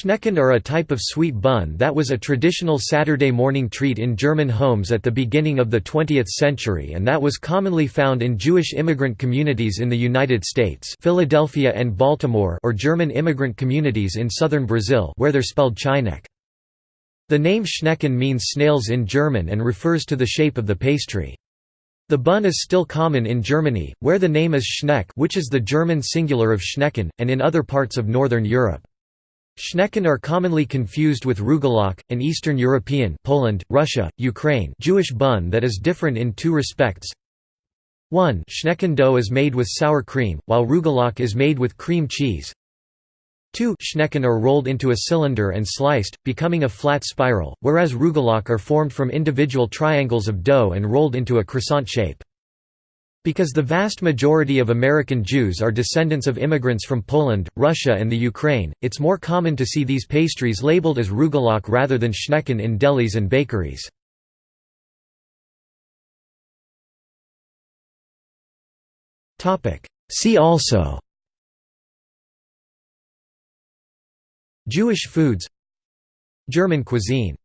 Schnecken are a type of sweet bun that was a traditional Saturday morning treat in German homes at the beginning of the 20th century and that was commonly found in Jewish immigrant communities in the United States Philadelphia and Baltimore or German immigrant communities in southern Brazil where they're spelled Chineque. The name Schnecken means snails in German and refers to the shape of the pastry. The bun is still common in Germany, where the name is Schneck which is the German singular of Schnecken, and in other parts of Northern Europe. Schnecken are commonly confused with rugelach, an Eastern European Poland, Russia, Ukraine Jewish bun that is different in two respects. 1 Schnecken dough is made with sour cream, while rugelach is made with cream cheese. 2 Schnecken are rolled into a cylinder and sliced, becoming a flat spiral, whereas rugelach are formed from individual triangles of dough and rolled into a croissant shape. Because the vast majority of American Jews are descendants of immigrants from Poland, Russia and the Ukraine, it's more common to see these pastries labeled as rugelach rather than schnecken in delis and bakeries. See also Jewish foods German cuisine